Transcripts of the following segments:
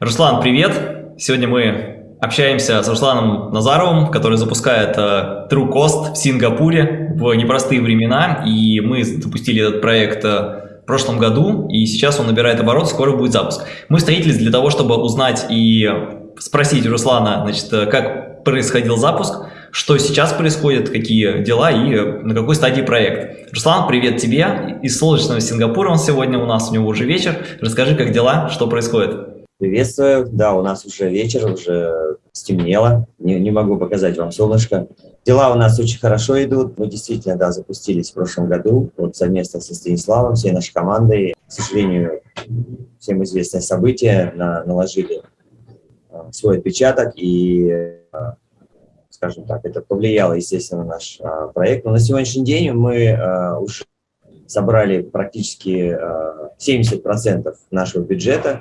Руслан, привет! Сегодня мы общаемся с Русланом Назаровым, который запускает uh, True Cost в Сингапуре в непростые времена, и мы запустили этот проект uh, в прошлом году, и сейчас он набирает оборот, скоро будет запуск. Мы встретились для того, чтобы узнать и спросить Руслана, значит, как происходил запуск, что сейчас происходит, какие дела и на какой стадии проект. Руслан, привет тебе из солнечного Сингапура, он сегодня у нас, у него уже вечер. Расскажи, как дела, что происходит? Приветствую, да, у нас уже вечер, уже стемнело, не, не могу показать вам солнышко. Дела у нас очень хорошо идут, мы действительно, да, запустились в прошлом году, вот совместно со Станиславом, всей нашей командой. К сожалению, всем известное событие, на, наложили а, свой отпечаток и а, скажем так, это повлияло, естественно, на наш а, проект. Но на сегодняшний день мы уже собрали практически а, 70% нашего бюджета,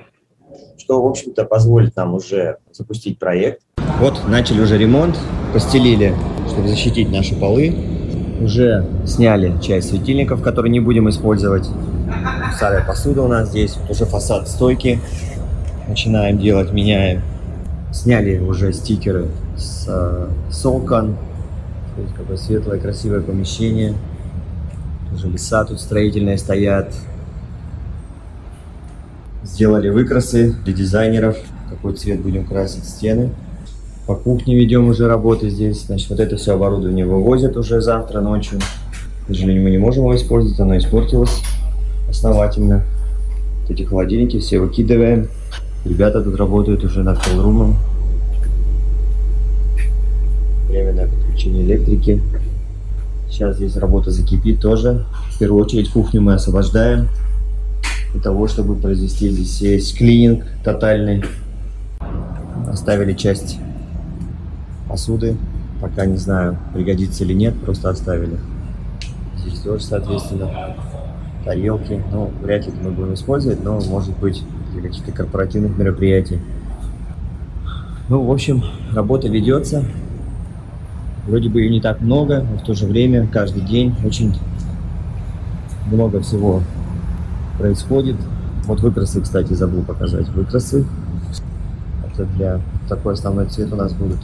что, в общем-то, позволит нам уже запустить проект. Вот, начали уже ремонт, постелили, чтобы защитить наши полы. Уже сняли часть светильников, которые не будем использовать. Старая посуда у нас здесь, вот уже фасад стойки. Начинаем делать, меняем. Сняли уже стикеры с, с окон. Какое светлое, красивое помещение. Тоже леса тут строительные стоят. Сделали выкрасы для дизайнеров. Какой цвет будем красить стены. По кухне ведем уже работы здесь. Значит, вот это все оборудование вывозят уже завтра ночью. К сожалению, мы не можем его использовать, оно испортилось основательно. Вот эти холодильники все выкидываем. Ребята тут работают уже над колрумом временное подключение электрики. Сейчас здесь работа закипит тоже. В первую очередь кухню мы освобождаем для того, чтобы произвести здесь есть клининг тотальный. Оставили часть посуды. Пока не знаю, пригодится или нет, просто оставили. Здесь тоже, соответственно, тарелки. Ну, вряд ли мы будем использовать, но может быть для каких-то корпоративных мероприятий. Ну, в общем, работа ведется. Вроде бы и не так много, но в то же время каждый день очень много всего происходит. Вот выкрасы, кстати, забыл показать. Выкрасы. Это для такой основной цвет у нас будут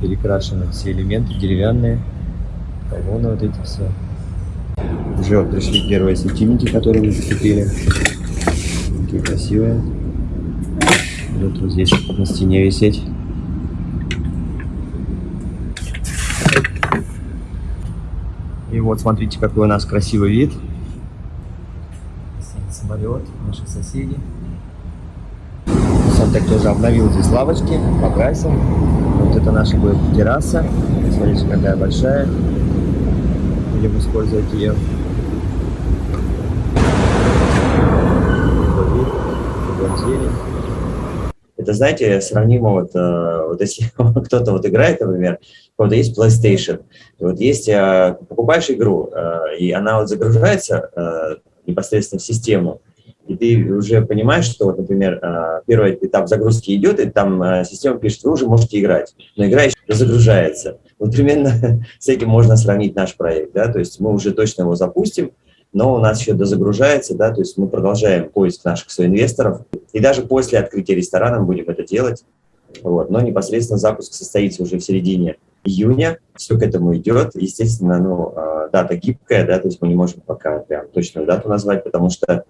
перекрашены все элементы деревянные. Колонны вот эти все. Уже пришли первые светильники, которые мы закупили. Такие красивые. Будут вот здесь на стене висеть. И вот смотрите, какой у нас красивый вид. Самолет, наши соседи. Сантек тоже обновил здесь лавочки, покрасил. Вот это наша будет терраса. Смотрите, какая большая. Будем использовать ее. Это, знаете, сравнимо вот, э, вот если кто-то вот играет, например, у кого-то есть PlayStation, вот есть, э, покупаешь игру, э, и она вот загружается непосредственно в систему, и ты уже понимаешь, что, вот, например, первый этап загрузки идет, и там система пишет, вы уже можете играть, но игра еще загружается. Вот примерно с этим можно сравнить наш проект, да, то есть мы уже точно его запустим, но у нас еще дозагружается, да, то есть мы продолжаем поиск наших соинвесторов, и даже после открытия ресторана мы будем это делать, вот, но непосредственно запуск состоится уже в середине июня, все к этому идет, естественно, ну, а, дата гибкая, да, то есть мы не можем пока прям точную дату назвать, потому что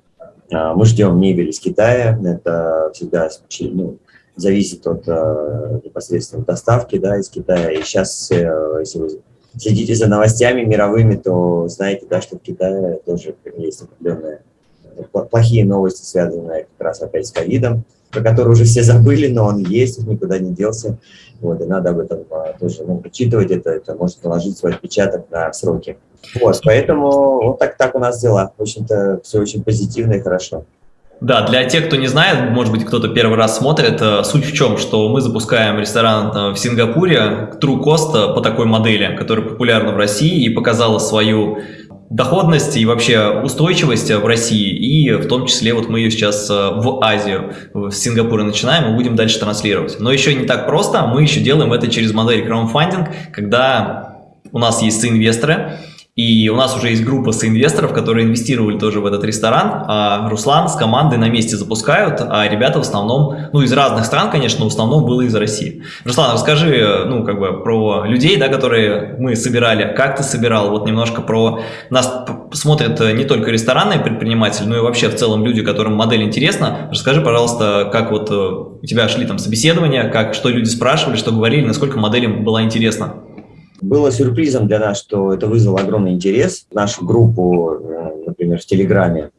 а, мы ждем мебель из Китая, это всегда ну, зависит от а, непосредственно доставки, да, из Китая, и сейчас, э, если вы следите за новостями мировыми, то знаете, да, что в Китае тоже есть определенные плохие новости, связанные как раз опять с ковидом, про который уже все забыли, но он есть, никуда не делся. Вот, и надо об этом а, тоже ну, учитывать, это, это может наложить свой отпечаток на сроки. Вот, поэтому вот так, так у нас дела. В общем-то, все очень позитивно и хорошо. Да, для тех, кто не знает, может быть, кто-то первый раз смотрит, э, суть в чем, что мы запускаем ресторан э, в Сингапуре True Cost э, по такой модели, которая популярна в России и показала свою доходность и вообще устойчивость в России, и в том числе вот мы ее сейчас в Азию, в Сингапуре начинаем и будем дальше транслировать. Но еще не так просто, мы еще делаем это через модель краудфандинг, когда у нас есть инвесторы, И у нас уже есть группа соинвесторов, которые инвестировали тоже в этот ресторан. А Руслан с командой на месте запускают, а ребята в основном, ну, из разных стран, конечно, в основном было из России. Руслан, расскажи, ну, как бы про людей, да, которые мы собирали, как ты собирал, вот немножко про... Нас смотрят не только ресторанные предприниматели, но и вообще в целом люди, которым модель интересна. Расскажи, пожалуйста, как вот э, у тебя шли там собеседования, как, что люди спрашивали, что говорили, насколько модель им была интересна. Было сюрпризом для нас, что это вызвало огромный интерес. В нашу группу, э, например, в Телеграме,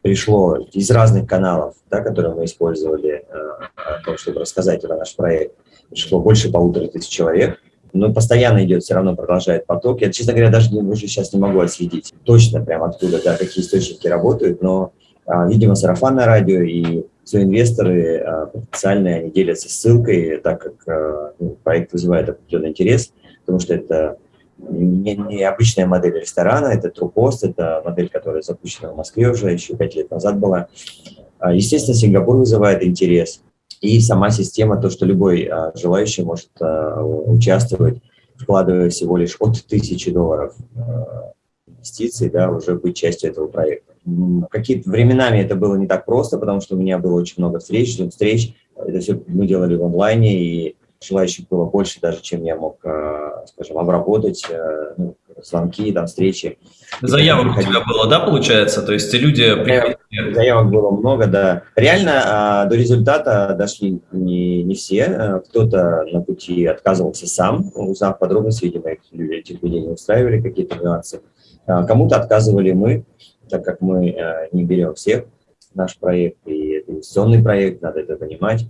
пришло из разных каналов, да, которые мы использовали, э, о том, чтобы рассказать про наш проект, пришло больше полутора тысяч человек. Но постоянно идет, все равно продолжает поток. Я, честно говоря, даже не, уже сейчас не могу отследить точно прям откуда, да, какие источники работают, но, а, видимо, сарафанное радио и все инвесторы а, потенциальные, они делятся ссылкой, так как а, проект вызывает определенный интерес – потому что это не, не обычная модель ресторана, это трупост, это модель, которая запущена в Москве уже еще пять лет назад была. А, естественно, Сингапур вызывает интерес. И сама система, то, что любой а, желающий может а, участвовать, вкладывая всего лишь от тысячи долларов инвестиций, да, уже быть частью этого проекта. Какие-то временами это было не так просто, потому что у меня было очень много встреч, встреч. Это все мы делали в онлайне, и желающих было больше даже, чем я мог, э, скажем, обработать, э, ну, звонки, там, встречи. Заявок у тебя было, да, получается? То есть люди приходили... Заявок было много, да. Реально а, до результата дошли не, не все. Э, кто-то на пути отказывался сам, узнав подробности, видимо, этих людей не устраивали какие-то нюансы. А, кому-то отказывали мы, так как мы не берем всех наш проект, и это инвестиционный проект, надо это понимать.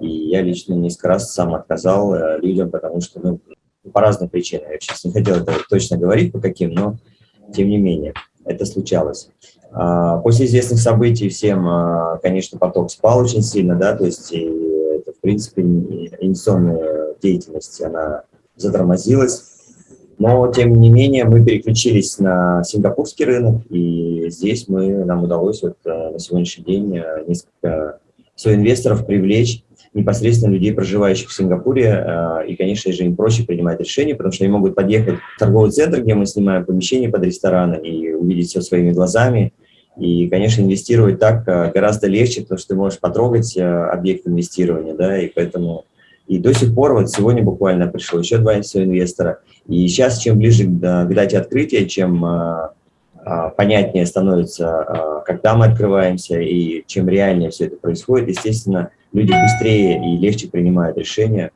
И я лично несколько раз сам отказал э, людям, потому что, ну, по разным причинам. Я сейчас не хотел это точно говорить, по каким, но тем не менее, это случалось. А, после известных событий всем, а, конечно, поток спал очень сильно, да, то есть это, в принципе, инвестиционная деятельность, она затормозилась. Но, тем не менее, мы переключились на сингапурский рынок, и здесь мы, нам удалось вот э, на сегодняшний день э, несколько инвесторов привлечь непосредственно людей, проживающих в Сингапуре, э, и, конечно же, им проще принимать решения, потому что они могут подъехать в торговый центр, где мы снимаем помещение под ресторан, и увидеть все своими глазами, и, конечно, инвестировать так э, гораздо легче, потому что ты можешь потрогать э, объект инвестирования, да, и поэтому и до сих пор, вот сегодня буквально пришло еще два инвестора, и сейчас, чем ближе к, дате открытия, чем понятнее становится, когда мы открываемся, и чем реальнее все это происходит, естественно, люди быстрее и легче принимают решения.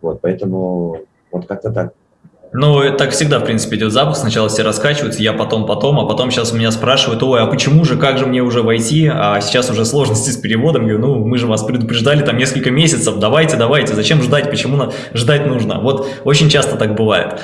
Вот, поэтому вот как-то так. Ну, так всегда, в принципе, идет запуск. Сначала все раскачиваются, я потом, потом, а потом сейчас меня спрашивают, ой, а почему же, как же мне уже войти? А сейчас уже сложности с переводом. Я говорю, ну, мы же вас предупреждали там несколько месяцев, давайте, давайте, зачем ждать, почему ждать нужно? Вот очень часто так бывает.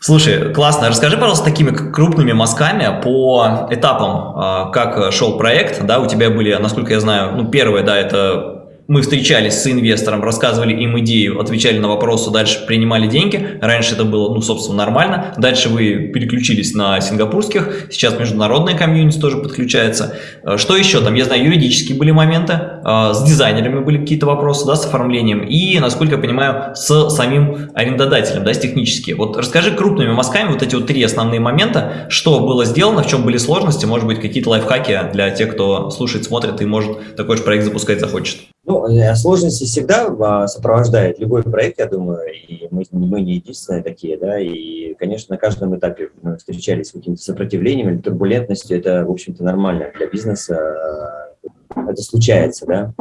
Слушай, классно. Расскажи, пожалуйста, такими крупными мазками по этапам, а, как шел проект. Да, у тебя были, насколько я знаю, ну, первое, да, это мы встречались с инвестором, рассказывали им идею, отвечали на вопросы, дальше принимали деньги. Раньше это было, ну, собственно, нормально. Дальше вы переключились на сингапурских, сейчас международная комьюнити тоже подключается. Э, что еще там? Я знаю, юридические были моменты, э, с дизайнерами были какие-то вопросы, да, с оформлением и, насколько я понимаю, с самим арендодателем, да, с технически. Вот расскажи крупными мазками вот эти вот три основные момента, что было сделано, в чем были сложности, может быть, какие-то лайфхаки для тех, кто слушает, смотрит и может такой же проект запускать захочет. Ну, э, сложности всегда а, сопровождает любой проект, я думаю, и мы, мы не единственные такие, да, и, конечно, на каждом этапе мы встречались с каким-то сопротивлением или турбулентностью, это, в общем-то, нормально для бизнеса, э, это случается, да.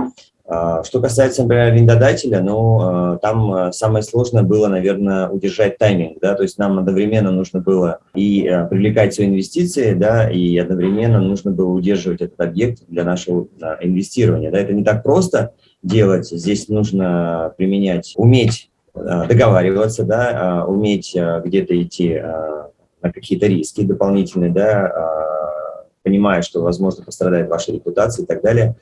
А, что касается, например, арендодателя, ну, а, там а, самое сложное было, наверное, удержать тайминг, да, то есть нам одновременно нужно было и привлекать свои инвестиции, да, и одновременно нужно было удерживать этот объект для нашего инвестирования, да, это не так просто делать, здесь нужно применять, уметь договариваться, да, уметь где-то идти на какие-то риски дополнительные, да, понимая, что, возможно, пострадает ваша репутация и так далее,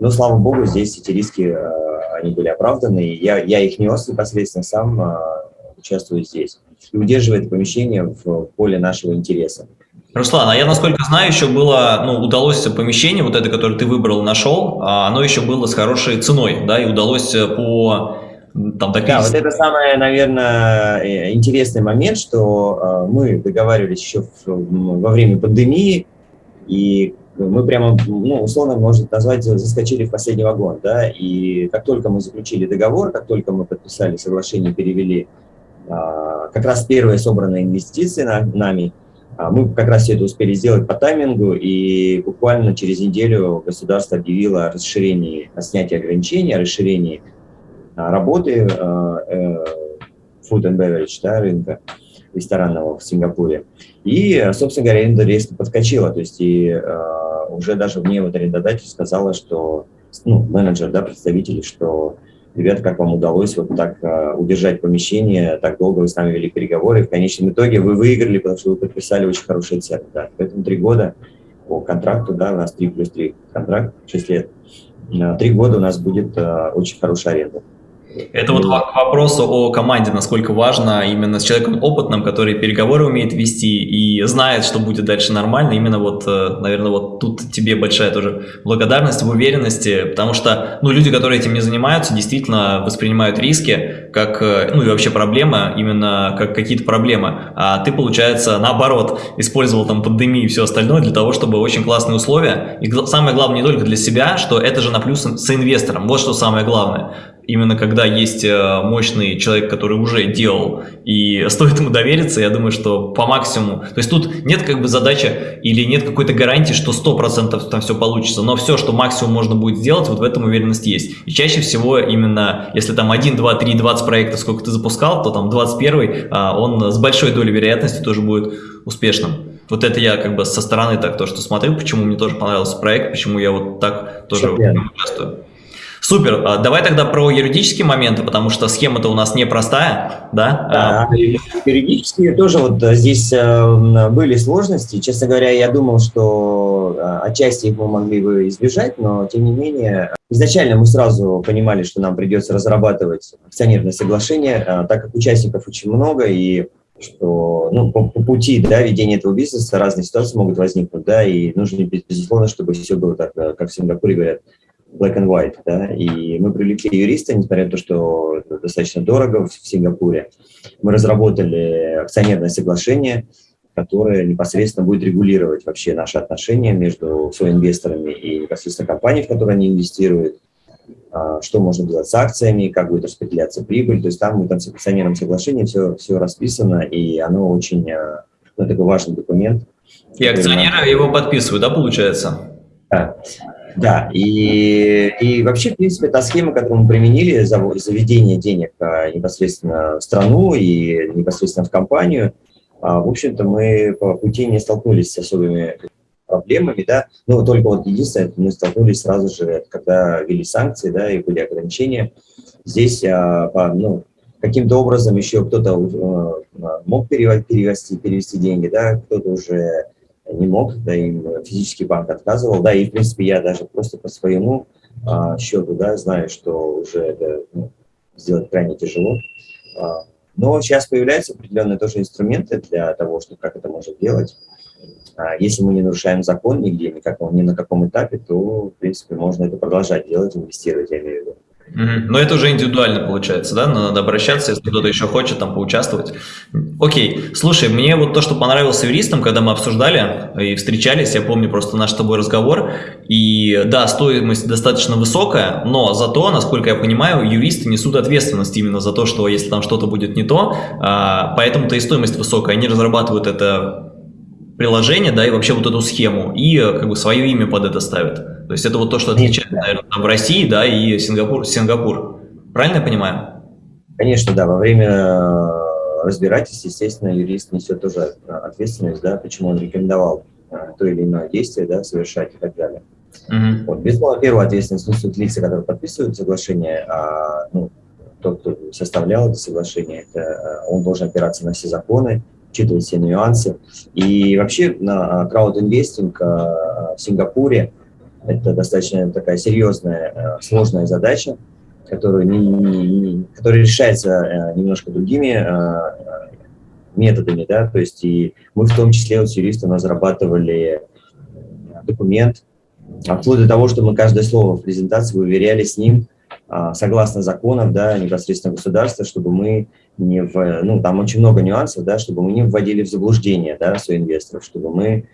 но, слава богу, здесь эти риски, э, они были оправданы, и я, я их нес непосредственно сам, э, участвую здесь. И удерживает помещение в поле нашего интереса. Руслан, а я, насколько знаю, еще было, ну, удалось помещение, вот это, которое ты выбрал, нашел, а оно еще было с хорошей ценой, да, и удалось по там Да, вот это самый, наверное, э, интересный момент, что э, мы договаривались еще во время пандемии, и мы прямо, ну, условно, можно назвать, заскочили в последний вагон, да, и как только мы заключили договор, как только мы подписали соглашение, перевели а, как раз первые собранные инвестиции на, нами, а, мы как раз все это успели сделать по таймингу, и буквально через неделю государство объявило о расширении, о снятии ограничений, о расширении а, работы э, food and beverage да, рынка ресторанного в Сингапуре. И, собственно говоря, аренда резко подскочила. То есть и э, уже даже мне вот арендодатель сказала, что, ну, менеджер, да, представители, что, ребята, как вам удалось вот так э, удержать помещение, так долго вы с нами вели переговоры, в конечном итоге вы выиграли, потому что вы подписали очень хорошие цены. Да. Поэтому три года по контракту, да, у нас 3 плюс 3 контракт, 6 лет. Три года у нас будет э, очень хорошая аренда. Это вот к вопросу о команде, насколько важно именно с человеком опытным, который переговоры умеет вести и знает, что будет дальше нормально. Именно вот, э, наверное, вот тут тебе большая тоже благодарность в уверенности, потому что, ну, люди, которые этим не занимаются, действительно воспринимают риски как, э, ну, и вообще проблемы, именно как какие-то проблемы. А ты, получается, наоборот, использовал там пандемию и все остальное для того, чтобы очень классные условия. И самое главное не только для себя, что это же на плюс с инвестором. Вот что самое главное именно когда есть э, мощный человек, который уже делал, и стоит ему довериться, я думаю, что по максимуму, то есть тут нет как бы задачи или нет какой-то гарантии, что 100% там все получится, но все, что максимум можно будет сделать, вот в этом уверенность есть. И чаще всего именно, если там 1, 2, 3, 20 проектов, сколько ты запускал, то там 21 а, он с большой долей вероятности тоже будет успешным. Вот это я как бы со стороны так то, что смотрю, почему мне тоже понравился проект, почему я вот так тоже участвую. Супер. А, давай тогда про юридические моменты, потому что схема-то у нас непростая, да? Да, а, юридические тоже вот э, здесь э, были сложности. Честно говоря, я думал, что э, отчасти их мы могли бы избежать, но тем не менее, изначально мы сразу понимали, что нам придется разрабатывать акционерное соглашение, так как участников очень много, и что ну, по, по пути да, ведения этого бизнеса разные ситуации могут возникнуть, да, и нужно, безусловно, чтобы все было так, как в Сингапуре говорят, black and white, да, и мы привлекли юриста, несмотря на то, что это достаточно дорого в Сингапуре. Мы разработали акционерное соглашение, которое непосредственно будет регулировать вообще наши отношения между инвесторами и непосредственно компанией, в которую они инвестируют, а, что можно делать с акциями, как будет распределяться прибыль. То есть там в акционерном соглашении все, все расписано, и оно очень а, ну, такой важный документ. И акционеры его подписывают, да, получается? Да. Да, и, и вообще, в принципе, та схема, которую мы применили, за заведение денег а, непосредственно в страну и непосредственно в компанию, а, в общем-то, мы по пути не столкнулись с особыми проблемами, да, ну, только вот единственное, мы столкнулись сразу же, когда ввели санкции, да, и были ограничения. Здесь, а, по, ну, каким-то образом еще кто-то мог перевести, перевести деньги, да, кто-то уже не мог, да, им физический банк отказывал, да, и, в принципе, я даже просто по своему а, счету, да, знаю, что уже это ну, сделать крайне тяжело. А, но сейчас появляются определенные тоже инструменты для того, чтобы как это можно делать. А, если мы не нарушаем закон нигде, никак, ни на каком этапе, то, в принципе, можно это продолжать делать, инвестировать, я имею в виду. Но это уже индивидуально получается, да? Надо обращаться, если кто-то еще хочет там поучаствовать. Окей, слушай, мне вот то, что понравилось юристам, когда мы обсуждали и встречались, я помню просто наш с тобой разговор, и да, стоимость достаточно высокая, но зато, насколько я понимаю, юристы несут ответственность именно за то, что если там что-то будет не то, а, поэтому-то и стоимость высокая, они разрабатывают это приложение, да, и вообще вот эту схему, и как бы свое имя под это ставят. То есть это вот то, что отличает, наверное, там, России, да, и Сингапур, Сингапур. Правильно я понимаю? Конечно, да. Во время э, разбирательств, естественно, юрист несет тоже ответственность, да, почему он рекомендовал э, то или иное действие, да, совершать и так далее. Uh-huh. Вот, безусловно, первая ответственность несут лица, которые подписывают соглашение, а ну, тот, кто составлял это соглашение, это, э, он должен опираться на все законы, учитывать все нюансы. И вообще на краудинвестинг в Сингапуре это достаточно такая серьезная, э, сложная задача, которую не, не, которая решается э, немножко другими э, методами, да, то есть и мы в том числе вот с юристом разрабатывали документ, вплоть до того, что мы каждое слово в презентации выверяли с ним, а, согласно законам, да, непосредственно государства, чтобы мы не в, ну, там очень много нюансов, да, чтобы мы не вводили в заблуждение, да, своих инвесторов, чтобы мы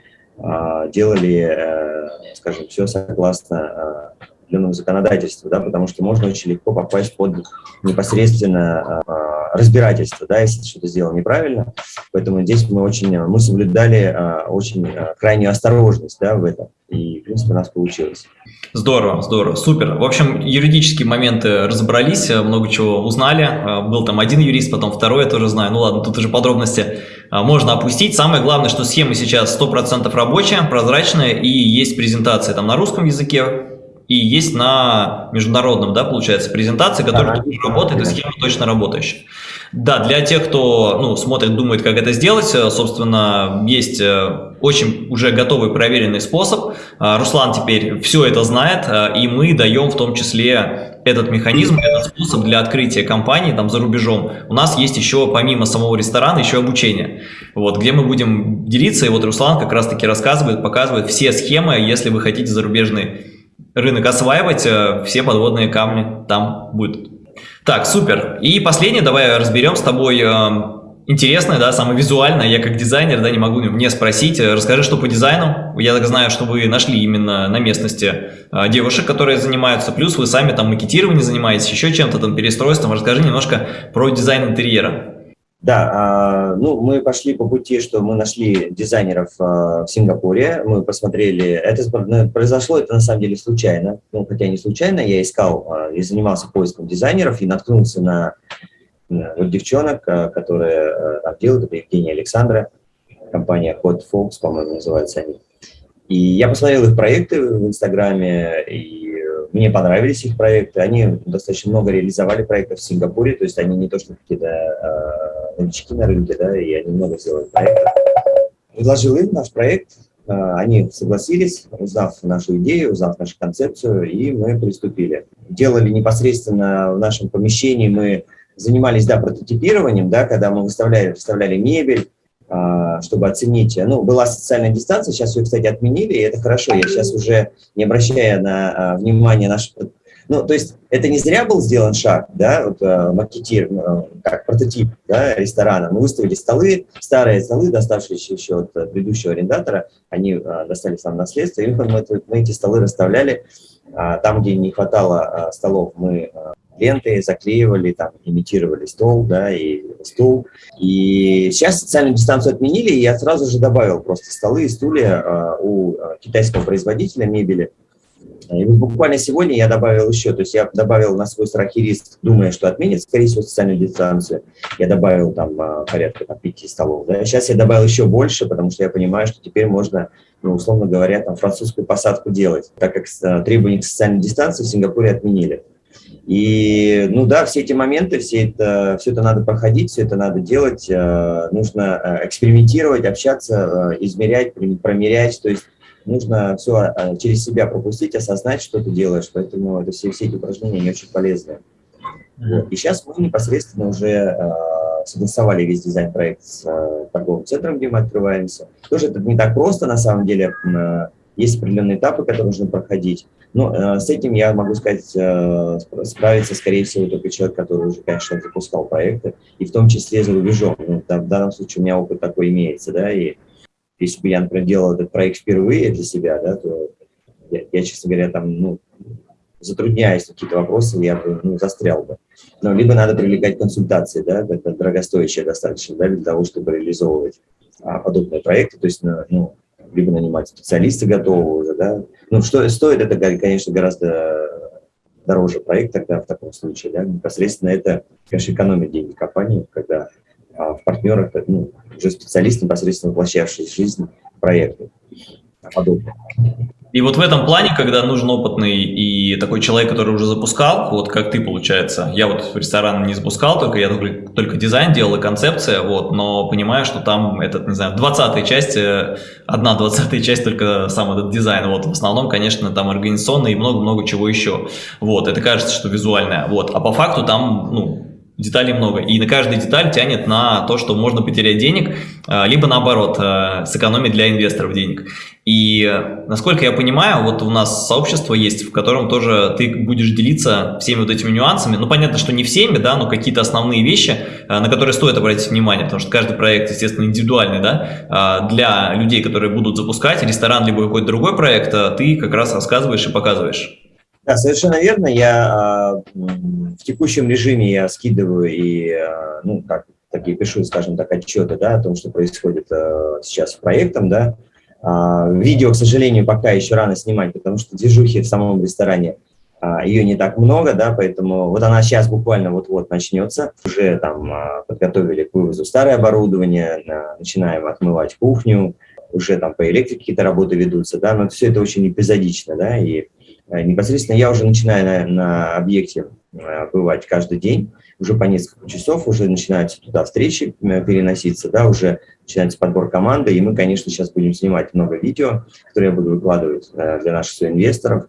делали, а, скажем, все согласно а, определенному законодательству, да, потому что можно очень легко попасть под непосредственно а, разбирательство, да, если что-то сделал неправильно. Поэтому здесь мы очень, мы соблюдали а, очень а, крайнюю осторожность, да, в этом. И, в принципе, у нас получилось. Здорово, здорово, супер. В общем, юридические моменты разобрались, много чего узнали. Был там один юрист, потом второй, я тоже знаю. Ну ладно, тут уже подробности можно опустить. Самое главное, что схема сейчас 100% рабочая, прозрачная и есть презентация там на русском языке, и есть на международном, да, получается, презентации, которая да, работает, и схема точно работающая. Да, для тех, кто ну, смотрит, думает, как это сделать, э, собственно, есть э, очень уже готовый проверенный способ. Э, Руслан теперь все это знает, и мы даем в том числе этот механизм, этот способ для открытия компании там за рубежом. У нас есть еще, помимо самого ресторана, еще обучение, вот, где мы будем делиться, и вот Руслан как раз-таки рассказывает, показывает все схемы, если вы хотите зарубежный рынок осваивать, э, все подводные камни там будут. Так, супер. И последнее, давай разберем с тобой э, интересное, да, самое визуальное. Я как дизайнер, да, не могу не спросить. Расскажи, что по дизайну. Я так знаю, что вы нашли именно на местности э, девушек, которые занимаются. Плюс вы сами там макетированием занимаетесь, еще чем-то там, перестройством. Расскажи немножко про дизайн интерьера. Да, а, ну мы пошли по пути, что мы нашли дизайнеров а, в Сингапуре, мы посмотрели, это ну, произошло это на самом деле случайно, ну хотя не случайно, я искал а, и занимался поиском дизайнеров и наткнулся на вот девчонок, которые там делают, это Евгения Александра, компания Hot Fox, по-моему, называются они. И я посмотрел их проекты в Инстаграме, и мне понравились их проекты. Они достаточно много реализовали проектов в Сингапуре, то есть они не то что какие-то э, новички на рынке, да, и они много сделали проектов. Предложил им наш проект, э, они согласились, узнав нашу идею, узнав нашу концепцию, и мы приступили. Делали непосредственно в нашем помещении, мы занимались, да, прототипированием, да, когда мы выставляли, выставляли мебель, чтобы оценить. Ну, была социальная дистанция, сейчас ее, кстати, отменили, и это хорошо. Я сейчас уже, не обращая на а, внимание наш... Ну, то есть это не зря был сделан шаг, да, вот, а, макетир, как прототип да, ресторана. Мы выставили столы, старые столы, доставшиеся еще от предыдущего арендатора, они достались нам наследство, и мы, мы эти столы расставляли. Там, где не хватало столов, мы ленты, заклеивали, там, имитировали стол, да, и стул. И сейчас социальную дистанцию отменили, и я сразу же добавил просто столы и стулья а, у а, китайского производителя мебели. И буквально сегодня я добавил еще, то есть я добавил на свой страх и риск, думая, что отменит, скорее всего, социальную дистанцию. Я добавил там а, порядка там, 5 столов. Да. Сейчас я добавил еще больше, потому что я понимаю, что теперь можно, ну, условно говоря, там французскую посадку делать, так как требования к социальной дистанции в Сингапуре отменили. И, ну да, все эти моменты, все это, все это надо проходить, все это надо делать, э, нужно э, экспериментировать, общаться, э, измерять, промерять, то есть нужно все через себя пропустить, осознать, что ты делаешь, поэтому это все, все эти упражнения, они очень полезны. И сейчас мы непосредственно уже согласовали весь дизайн-проект с торговым центром, где мы открываемся. Тоже это не так просто, на самом деле, есть определенные этапы, которые нужно проходить. Но э, с этим я могу сказать, э, справится, скорее всего, только человек, который уже, конечно, запускал проекты, и в том числе за рубежом. Ну, да, в данном случае у меня опыт такой имеется, да, и если бы я, например, делал этот проект впервые для себя, да, то я, я честно говоря, там, ну, затрудняясь какие-то вопросы, я бы, ну, застрял бы. Но либо надо привлекать консультации, да, это дорогостоящее достаточно, да, для того, чтобы реализовывать а, подобные проекты, то есть, ну, либо нанимать специалиста готового уже, да. Ну, что стоит это, конечно, гораздо дороже проект тогда в таком случае, да, непосредственно это, конечно, экономит деньги компании, когда а, в партнерах, ну, уже специалист, непосредственно воплощавший жизнь проекты подобные. И вот в этом плане, когда нужен опытный и такой человек, который уже запускал, вот как ты, получается, я вот ресторан не запускал, только я только, только дизайн делал и концепция, вот, но понимаю, что там этот, не знаю, 20 часть, одна двадцатая часть только сам этот дизайн, вот, в основном, конечно, там организационный и много-много чего еще, вот, это кажется, что визуальное, вот, а по факту там, ну, деталей много. И на каждую деталь тянет на то, что можно потерять денег, а, либо наоборот, а, сэкономить для инвесторов денег. И насколько я понимаю, вот у нас сообщество есть, в котором тоже ты будешь делиться всеми вот этими нюансами. Ну, понятно, что не всеми, да, но какие-то основные вещи, а, на которые стоит обратить внимание, потому что каждый проект, естественно, индивидуальный, да, для людей, которые будут запускать ресторан, либо какой-то другой проект, ты как раз рассказываешь и показываешь. Да, совершенно верно. Я э, в текущем режиме я скидываю и, э, ну, как такие пишу, скажем так, отчеты, да, о том, что происходит э, сейчас с проектом, да. Видео, к сожалению, пока еще рано снимать, потому что движухи в самом ресторане ее не так много, да, поэтому вот она сейчас буквально вот-вот начнется. Уже там подготовили к вывозу старое оборудование, начинаем отмывать кухню, уже там по электрике какие-то работы ведутся, да, но все это очень эпизодично, да, и непосредственно я уже начинаю на, на объекте э, бывать каждый день, уже по несколько часов, уже начинаются туда встречи э, переноситься, да, уже начинается подбор команды, и мы, конечно, сейчас будем снимать много видео, которые я буду выкладывать для наших инвесторов,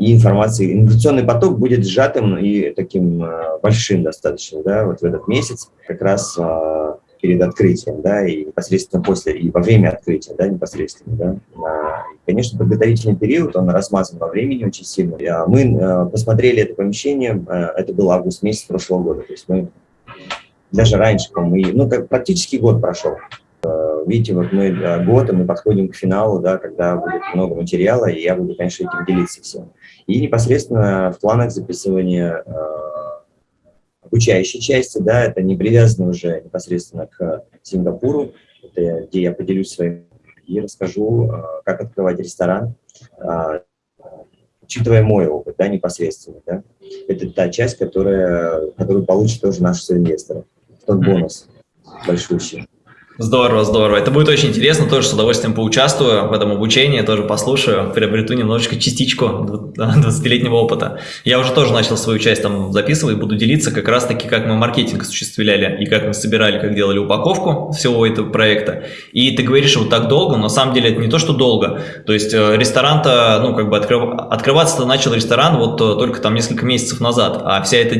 и информации. Инвестиционный поток будет сжатым и таким большим достаточно, да, вот в этот месяц. Как раз перед открытием, да, и непосредственно после, и во время открытия, да, непосредственно, да. И, конечно, подготовительный период, он размазан во времени очень сильно. А мы э, посмотрели это помещение, э, это был август месяц прошлого года, то есть мы даже раньше, по-моему, ну, как практически год прошел. Э, видите, вот мы год, и мы подходим к финалу, да, когда будет много материала, и я буду, конечно, этим делиться всем. И непосредственно в планах записывания обучающей части, да, это не привязано уже непосредственно к Сингапуру, это где я поделюсь своим и расскажу, а, как открывать ресторан, а, учитывая мой опыт, да, непосредственно, да. Это та часть, которая, которую получат тоже наши инвесторы, тот бонус большущий. Здорово, здорово. Это будет очень интересно, тоже с удовольствием поучаствую в этом обучении, тоже послушаю, приобрету немножечко частичку 20-летнего опыта. Я уже тоже начал свою часть там записывать, буду делиться как раз-таки, как мы маркетинг осуществляли и как мы собирали, как делали упаковку всего этого проекта. И ты говоришь вот так долго, но на самом деле это не то, что долго. То есть э, ресторан-то, ну, как бы открыв... открываться-то начал ресторан вот э, только там несколько месяцев назад, а вся это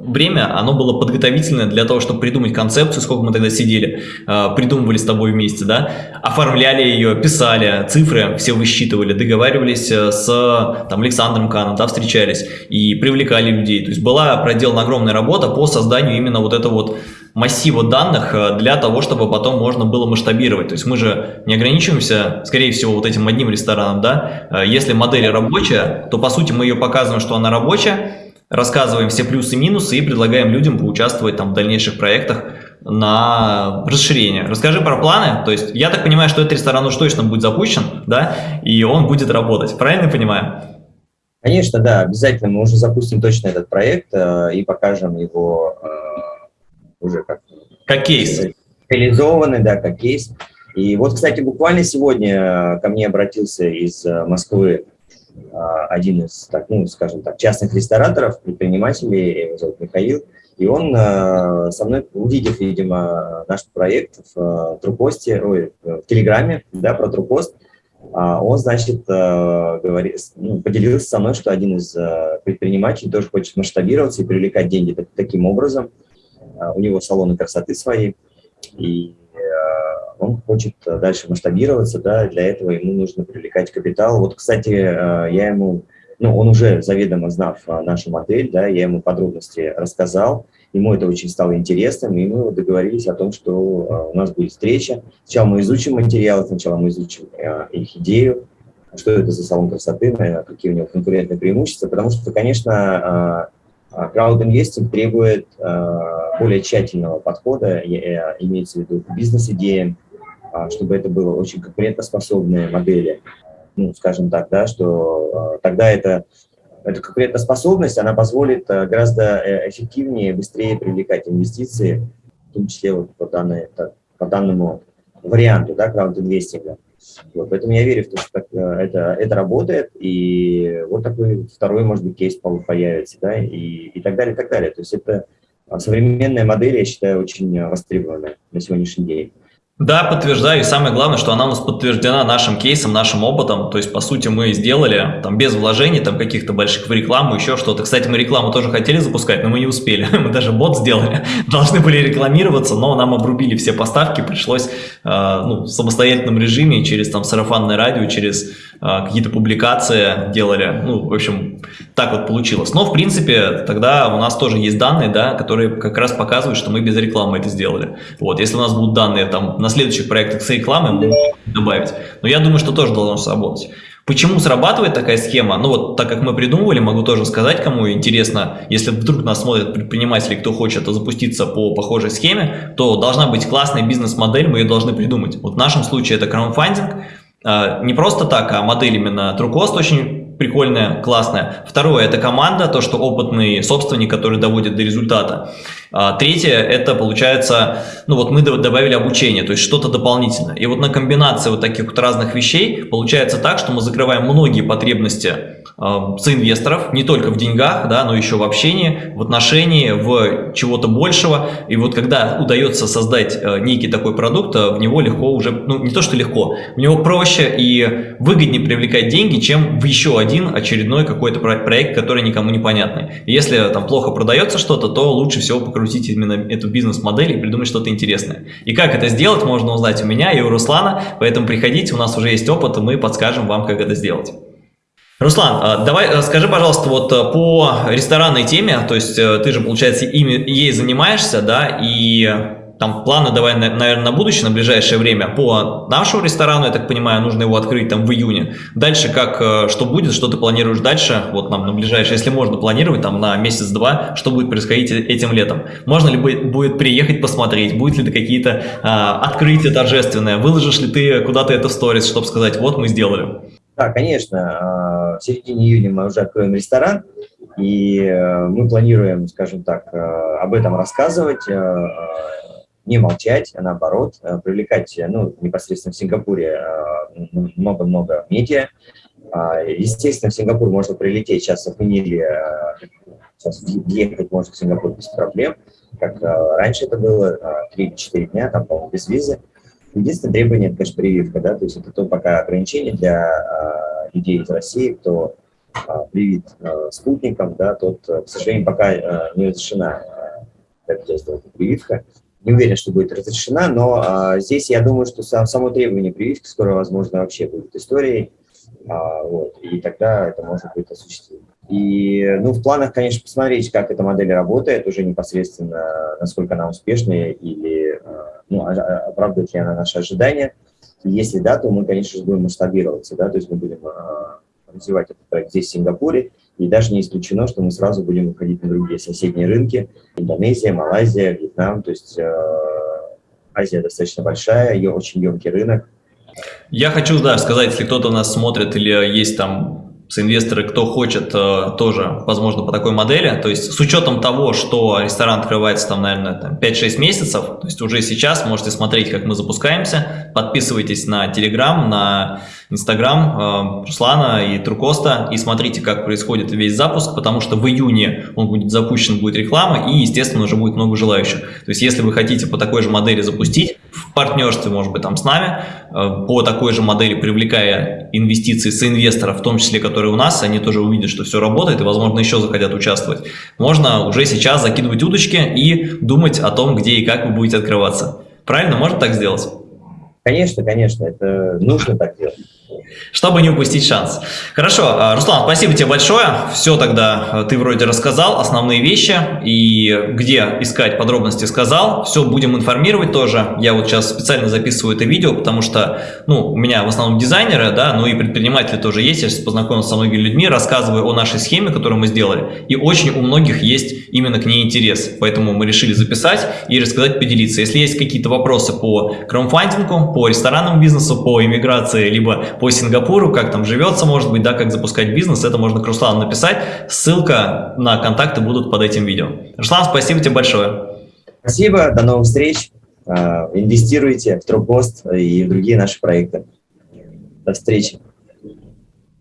время, оно было подготовительное для того, чтобы придумать концепцию, сколько мы тогда сидели, э, придумывали с тобой вместе, да, оформляли ее, писали, цифры все высчитывали, договаривались э, с там, Александром Каном, да, встречались и привлекали людей. То есть была проделана огромная работа по созданию именно вот этого вот массива данных э, для того, чтобы потом можно было масштабировать. То есть мы же не ограничиваемся, скорее всего, вот этим одним рестораном, да. Э, если модель рабочая, то по сути мы ее показываем, что она рабочая, рассказываем все плюсы и минусы и предлагаем людям поучаствовать там в дальнейших проектах, на расширение. Расскажи про планы. То есть я так понимаю, что этот ресторан уж точно будет запущен, да, и он будет работать. Правильно я понимаю? Конечно, да, обязательно мы уже запустим точно этот проект э, и покажем его э, уже как... Как кейс. Реализованный, да, как кейс. И вот, кстати, буквально сегодня ко мне обратился из э, Москвы э, один из, так, ну, скажем так, частных рестораторов, предпринимателей, его зовут Михаил, и он э, со мной, увидев, видимо, наш проект в э, Трупосте, ой, в Телеграме, да, про Трупост, а он, значит, э, ну, поделился со мной, что один из предпринимателей тоже хочет масштабироваться и привлекать деньги таким образом. У него салоны красоты свои, и он хочет дальше масштабироваться, да, для этого ему нужно привлекать капитал. Вот, кстати, я ему ну, он уже заведомо знав а, нашу модель, да, я ему подробности рассказал, ему это очень стало интересным, и мы договорились о том, что а, у нас будет встреча. Сначала мы изучим материалы, сначала мы изучим а, их идею, что это за салон красоты, какие у него конкурентные преимущества, потому что, конечно, краудинвестинг требует более тщательного подхода, имеется в виду бизнес-идеям, чтобы это было очень конкурентоспособные модели ну, скажем так, да, что э, тогда это, эта конкурентоспособность, она позволит э, гораздо э, эффективнее, быстрее привлекать инвестиции, в том числе вот по, данной, по данному варианту, да, краудинвестинга. Вот, поэтому я верю в то, что это, это работает, и вот такой второй, может быть, кейс появится, да, и, и так далее, и так далее. То есть это современная модель, я считаю, очень востребованная на сегодняшний день. Да, подтверждаю. И самое главное, что она у нас подтверждена нашим кейсом, нашим опытом. То есть, по сути, мы сделали там без вложений, там каких-то больших в рекламу, еще что-то. Кстати, мы рекламу тоже хотели запускать, но мы не успели. Мы даже бот сделали. Должны были рекламироваться, но нам обрубили все поставки. Пришлось э, ну, в самостоятельном режиме, через там сарафанное радио, через какие-то публикации делали. Ну, в общем, так вот получилось. Но, в принципе, тогда у нас тоже есть данные, да, которые как раз показывают, что мы без рекламы это сделали. Вот, если у нас будут данные там на следующих проектах с рекламой мы добавить. Но я думаю, что тоже должно сработать. Почему срабатывает такая схема? Ну вот, так как мы придумывали, могу тоже сказать, кому интересно, если вдруг нас смотрят предприниматели, кто хочет запуститься по похожей схеме, то должна быть классная бизнес-модель, мы ее должны придумать. Вот в нашем случае это краудфандинг, а, не просто так, а модель именно TrueCost очень прикольная, классная. Второе – это команда, то, что опытный собственник, который доводит до результата. А, третье – это, получается, ну вот мы добавили обучение, то есть что-то дополнительное. И вот на комбинации вот таких вот разных вещей получается так, что мы закрываем многие потребности соинвесторов, не только в деньгах, да, но еще в общении, в отношении, в чего-то большего. И вот когда удается создать э, некий такой продукт, э, в него легко уже, ну не то что легко, в него проще и выгоднее привлекать деньги, чем в еще один очередной какой-то проект, который никому не понятный. Если там плохо продается что-то, то лучше всего покрутить именно эту бизнес-модель и придумать что-то интересное. И как это сделать, можно узнать у меня и у Руслана, поэтому приходите, у нас уже есть опыт, и мы подскажем вам, как это сделать. Руслан, а, давай э, скажи, пожалуйста, вот э, по ресторанной теме, то есть э, ты же, получается, ими, ей занимаешься, да, и там планы давай, наверное, на будущее, на ближайшее время по нашему ресторану, я так понимаю, нужно его открыть там в июне. Дальше как, что будет, что ты планируешь дальше, вот нам на ближайшее, если можно планировать там на месяц-два, что будет происходить этим летом. Можно ли будет приехать посмотреть, будет ли какие-то а, открытия торжественные, выложишь ли ты куда-то это в сторис, чтобы сказать, вот мы сделали. Да, конечно. В середине июня мы уже откроем ресторан, и э, мы планируем, скажем так, э, об этом рассказывать, э, не молчать, а наоборот, привлекать, ну, непосредственно в Сингапуре много-много медиа. А, естественно, в Сингапур можно прилететь, сейчас отменили, сейчас въехать можно в Сингапур без проблем, как раньше это было, 3-4 дня, там, по без визы. Единственное требование – это, конечно, прививка, да, то есть это то пока ограничение для людей из России, кто а, привит а, спутником, да, тот, к сожалению, пока а, не разрешена а, эта прививка. Не уверен, что будет разрешена, но а, здесь я думаю, что сам, само требование прививки скоро, возможно, вообще будет историей, а, вот, и тогда это можно будет осуществить. И, ну, в планах, конечно, посмотреть, как эта модель работает, уже непосредственно, насколько она успешная или а, ну, а, а, оправдывает ли она наши ожидания. И если да, то мы, конечно же, будем масштабироваться, да, то есть мы будем развивать этот проект здесь, в Сингапуре, и даже не исключено, что мы сразу будем выходить на другие соседние рынки, Индонезия, Малайзия, Вьетнам, то есть э, Азия достаточно большая, ее очень емкий рынок. Я хочу, да, сказать, если кто-то нас смотрит или есть там инвесторы, кто хочет э, тоже, возможно, по такой модели. То есть с учетом того, что ресторан открывается там, наверное, 5-6 месяцев, то есть уже сейчас можете смотреть, как мы запускаемся. Подписывайтесь на Telegram, на Instagram э, Руслана и Трукоста и смотрите, как происходит весь запуск, потому что в июне он будет запущен, будет реклама и, естественно, уже будет много желающих. То есть если вы хотите по такой же модели запустить, в партнерстве, может быть, там с нами, э, по такой же модели привлекая инвестиции с инвесторов, в том числе, которые у нас, они тоже увидят, что все работает и, возможно, еще захотят участвовать. Можно уже сейчас закидывать удочки и думать о том, где и как вы будете открываться. Правильно? Можно так сделать? Конечно, конечно, это нужно так делать. Чтобы не упустить шанс. Хорошо, а, Руслан, спасибо тебе большое. Все тогда а, ты вроде рассказал, основные вещи и где искать подробности сказал. Все будем информировать тоже. Я вот сейчас специально записываю это видео, потому что ну, у меня в основном дизайнеры, да, ну и предприниматели тоже есть. Я сейчас познакомился со многими людьми, рассказываю о нашей схеме, которую мы сделали. И очень у многих есть именно к ней интерес. Поэтому мы решили записать и рассказать, поделиться. Если есть какие-то вопросы по краудфандингу, по ресторанному бизнесу, по иммиграции, либо по Сингапуру, как там живется, может быть, да, как запускать бизнес, это можно к Руслану написать. Ссылка на контакты будут под этим видео. Руслан, спасибо тебе большое. Спасибо, до новых встреч. А, инвестируйте в Тропост и в другие наши проекты. До встречи.